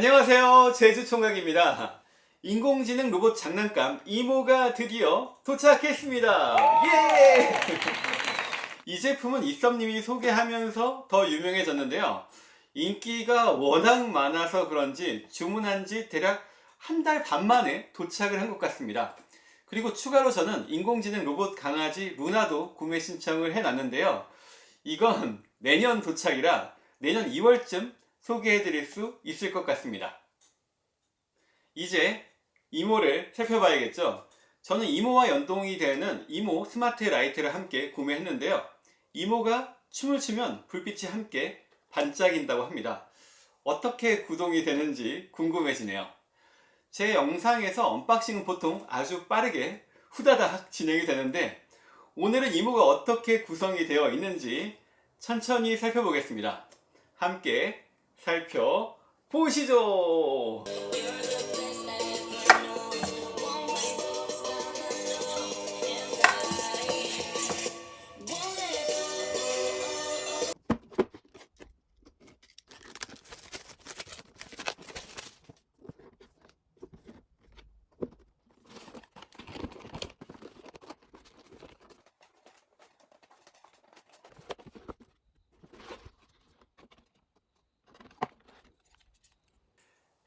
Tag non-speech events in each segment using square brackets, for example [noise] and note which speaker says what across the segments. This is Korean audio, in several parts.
Speaker 1: 안녕하세요. 제주총각입니다. 인공지능 로봇 장난감 이모가 드디어 도착했습니다. 예! 이 제품은 이썸님이 소개하면서 더 유명해졌는데요. 인기가 워낙 많아서 그런지 주문한 지 대략 한 달 반 만에 도착을 한 것 같습니다. 그리고 추가로 저는 인공지능 로봇 강아지 루나도 구매 신청을 해놨는데요. 이건 내년 도착이라 내년 2월쯤 소개해 드릴 수 있을 것 같습니다. 이제 EMO를 살펴봐야겠죠. 저는 EMO와 연동이 되는 EMO smart light를 함께 구매했는데요. EMO가 춤을 추면 불빛이 함께 반짝인다고 합니다. 어떻게 구동이 되는지 궁금해지네요. 제 영상에서 unboxing은 보통 아주 빠르게 후다닥 진행이 되는데 오늘은 EMO가 어떻게 구성이 되어 있는지 천천히 살펴보겠습니다. 함께 살펴보시죠.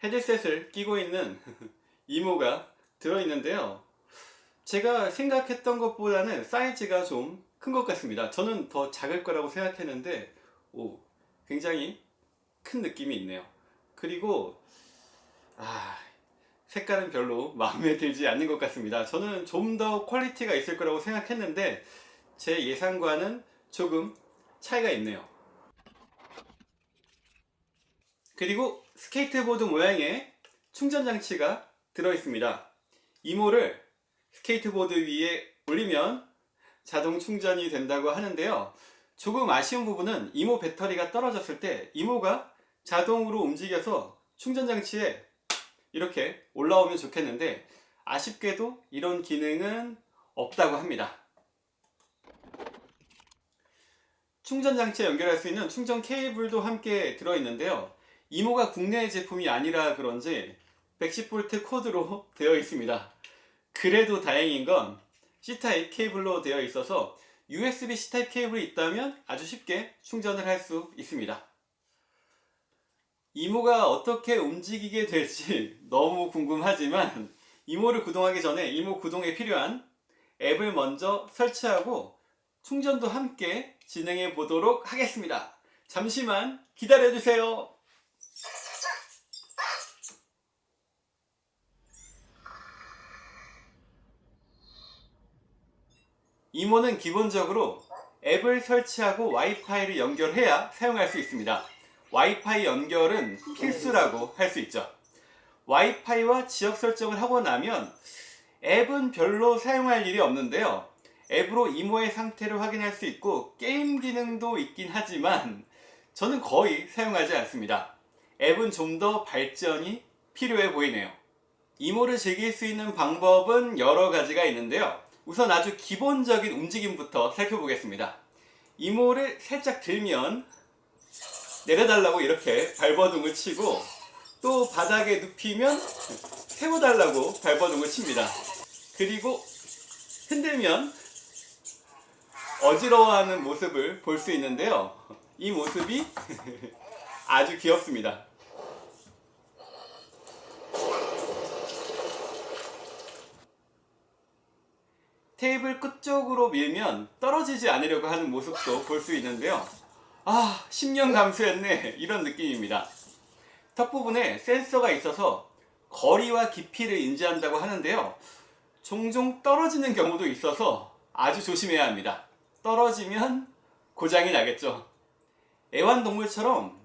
Speaker 1: 헤드셋을 끼고 있는 [laughs] EMO가 들어있는데요. 제가 생각했던 것보다는 사이즈가 좀 큰 것 같습니다. 저는 더 작을 거라고 생각했는데 오 굉장히 큰 느낌이 있네요. 그리고 아 색깔은 별로 마음에 들지 않는 것 같습니다. 저는 좀 더 퀄리티가 있을 거라고 생각했는데 제 예상과는 조금 차이가 있네요. 그리고 스케이트보드 모양의 충전 장치가 들어 있습니다. EMO를 스케이트보드 위에 올리면 자동 충전이 된다고 하는데요. 조금 아쉬운 부분은 EMO 배터리가 떨어졌을 때 EMO가 자동으로 움직여서 충전 장치에 이렇게 올라오면 좋겠는데 아쉽게도 이런 기능은 없다고 합니다. 충전 장치에 연결할 수 있는 충전 케이블도 함께 들어있는데요. 이모가 국내 제품이 아니라 그런지 110V 코드로 [laughs] 되어 있습니다. 그래도 다행인 건 C타입 케이블로 되어 있어서 USB C타입 케이블이 있다면 아주 쉽게 충전을 할 수 있습니다. 이모가 어떻게 움직이게 될지 [laughs] 너무 궁금하지만 이모를 구동하기 전에 이모 구동에 필요한 앱을 먼저 설치하고 충전도 함께 진행해 보도록 하겠습니다. 잠시만 기다려 주세요 이모는 기본적으로 앱을 설치하고 와이파이를 연결해야 사용할 수 있습니다. 와이파이 연결은 필수라고 할 수 있죠. 와이파이와 지역 설정을 하고 나면 앱은 별로 사용할 일이 없는데요. 앱으로 이모의 상태를 확인할 수 있고 게임 기능도 있긴 하지만 저는 거의 사용하지 않습니다. 앱은 좀 더 발전이 필요해 보이네요. 이모를 즐길 수 있는 방법은 여러 가지가 있는데요. 우선 아주 기본적인 움직임부터 살펴보겠습니다. 이모를 살짝 들면 내려달라고 이렇게 발버둥을 치고 또 바닥에 눕히면 세워달라고 발버둥을 칩니다. 그리고 흔들면 어지러워하는 모습을 볼 수 있는데요. 이 모습이 [laughs] 아주 귀엽습니다. 테이블 끝쪽으로 밀면 떨어지지 않으려고 하는 모습도 볼 수 있는데요. 아 10년 감수했네. 이런 느낌입니다. 턱 부분에 센서가 있어서 거리와 깊이를 인지한다고 하는데요. 종종 떨어지는 경우도 있어서 아주 조심해야 합니다. 떨어지면 고장이 나겠죠. 애완동물처럼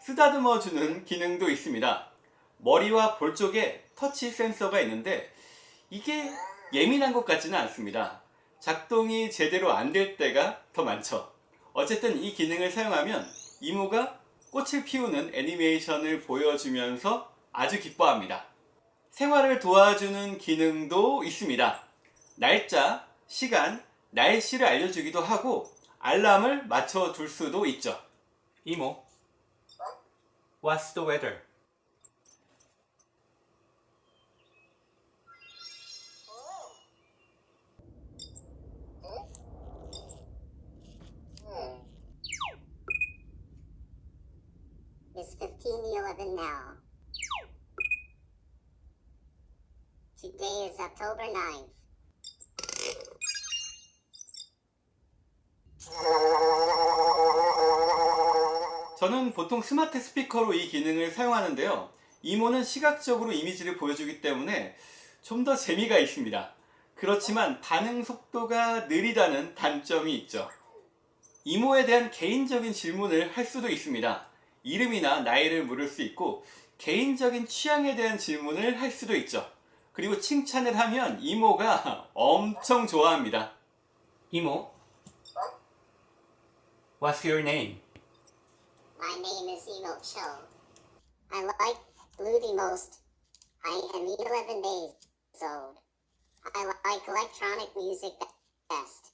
Speaker 1: 쓰다듬어 주는 기능도 있습니다. 머리와 볼 쪽에 터치 센서가 있는데 이게 예민한 것 같지는 않습니다. 작동이 제대로 안 될 때가 더 많죠. 어쨌든 이 기능을 사용하면 이모가 꽃을 피우는 애니메이션을 보여주면서 아주 기뻐합니다. 생활을 도와주는 기능도 있습니다. 날짜, 시간, 날씨를 알려주기도 하고 알람을 맞춰둘 수도 있죠. 이모, What's the weather?
Speaker 2: 9-11 now. Today is October 9th.
Speaker 1: 저는 보통 스마트 스피커로 이 기능을 사용하는데요. 이모는 시각적으로 이미지를 보여주기 때문에 좀 더 재미가 있습니다. 그렇지만 반응 속도가 느리다는 단점이 있죠. 이모에 대한 개인적인 질문을 할 수도 있습니다. 이름이나 나이를 물을 수 있고 개인적인 취향에 대한 질문을 할 수도 있죠. 그리고 칭찬을 하면 이모가 엄청 좋아합니다. 이모, What's your name?
Speaker 2: My name is Emo Cho. I like blue the most. I am 11 days old. I like electronic music best.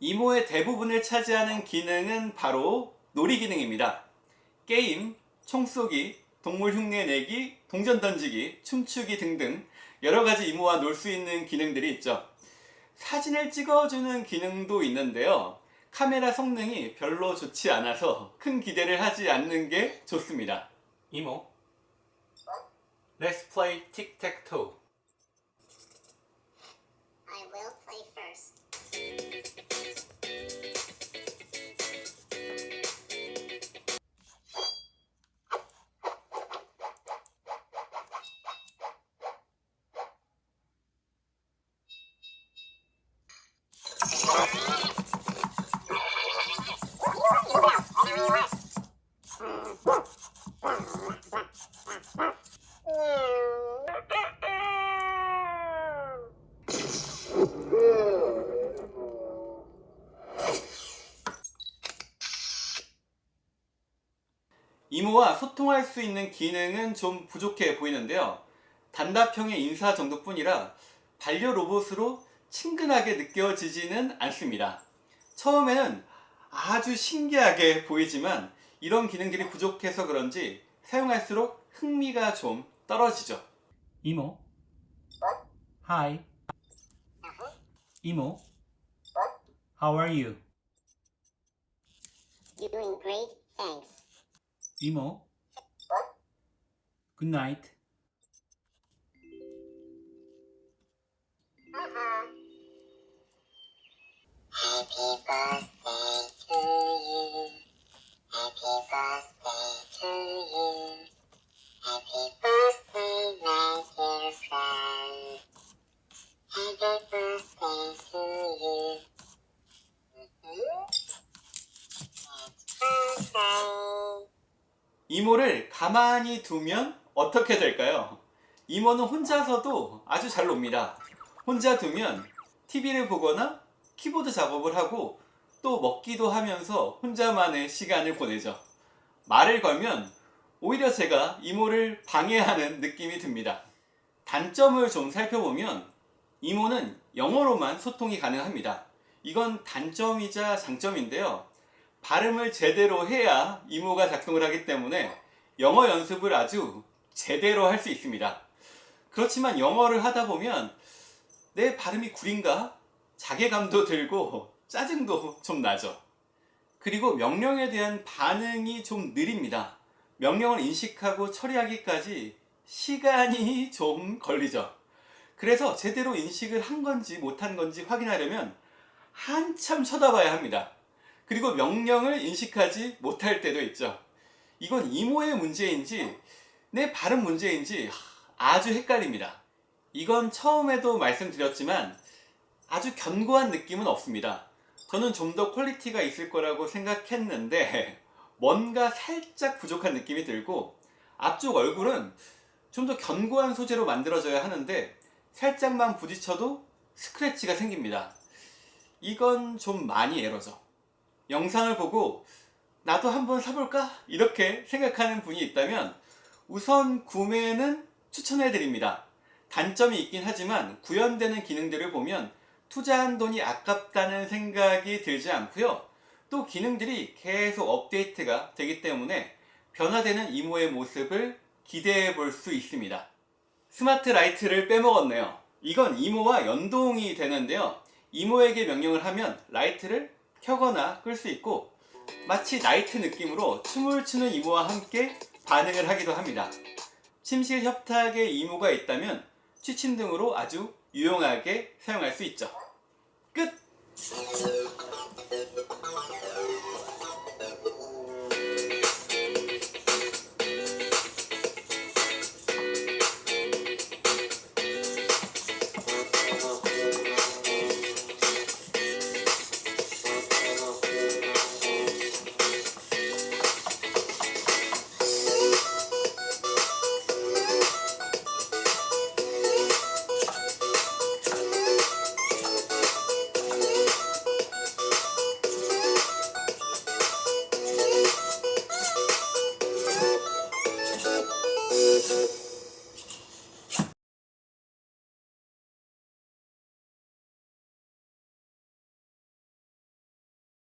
Speaker 1: 이모의 대부분을 차지하는 기능은 바로 놀이 기능입니다. 게임, 총쏘기, 동물 흉내 내기, 동전 던지기, 춤추기 등등 여러 가지 이모와 놀 수 있는 기능들이 있죠. 사진을 찍어주는 기능도 있는데요. 카메라 성능이 별로 좋지 않아서 큰 기대를 하지 않는 게 좋습니다. 이모, Let's play tic-tac-toe. 소통할 수 있는 기능은 좀 부족해 보이는데요. 단답형의 인사 정도뿐이라 반려 로봇으로 친근하게 느껴지지는 않습니다. 처음에는 아주 신기하게 보이지만 이런 기능들이 부족해서 그런지 사용할수록 흥미가 좀 떨어지죠. 이모. Hi. 이모. How are you?
Speaker 2: Doing great, thanks.
Speaker 1: 이모. Good night.
Speaker 2: Happy birthday to you. Happy birthday to you. Happy birthday, my dear friend. Happy birthday to you.
Speaker 1: 이모를 가만히 두면 어떻게 될까요? 이모는 혼자서도 아주 잘 놉니다. 혼자 두면 TV를 보거나 키보드 작업을 하고 또 먹기도 하면서 혼자만의 시간을 보내죠. 말을 걸면 오히려 제가 이모를 방해하는 느낌이 듭니다. 단점을 좀 살펴보면 이모는 영어로만 소통이 가능합니다. 이건 단점이자 장점인데요. 발음을 제대로 해야 이모가 작동을 하기 때문에 영어 연습을 아주 제대로 할 수 있습니다. 그렇지만 영어를 하다 보면 내 발음이 구린가? 자괴감도 [laughs] 들고 짜증도 좀 나죠. 그리고 명령에 대한 반응이 좀 느립니다. 명령을 인식하고 처리하기까지 시간이 [laughs] 좀 걸리죠. 그래서 제대로 인식을 한 건지 못한 건지 확인하려면 한참 쳐다봐야 합니다. 그리고 명령을 인식하지 못할 때도 있죠. 이건 EMO의 문제인지 내 발음 문제인지 아주 헷갈립니다. 이건 처음에도 말씀드렸지만 아주 견고한 느낌은 없습니다. 저는 좀 더 퀄리티가 있을 거라고 생각했는데 [laughs] 뭔가 살짝 부족한 느낌이 들고 앞쪽 얼굴은 좀 더 견고한 소재로 만들어져야 하는데 살짝만 부딪혀도 스크래치가 생깁니다. 이건 좀 많이 에러죠. 영상을 보고 나도 한번 사볼까? 이렇게 생각하는 분이 있다면 우선 구매는 추천해 드립니다. 단점이 있긴 하지만 구현되는 기능들을 보면 투자한 돈이 아깝다는 생각이 들지 않고요. 또 기능들이 계속 업데이트가 되기 때문에 변화되는 EMO의 모습을 기대해 볼 수 있습니다. smart light를 빼먹었네요. 이건 EMO와 연동이 되는데요. EMO에게 명령을 하면 라이트를 켜거나 끌 수 있고 마치 나이트 느낌으로 춤을 추는 EMO와 함께 반응을 하기도 합니다. 침실 협탁에 EMO가 있다면 취침 등으로 아주 유용하게 사용할 수 있죠. 끝!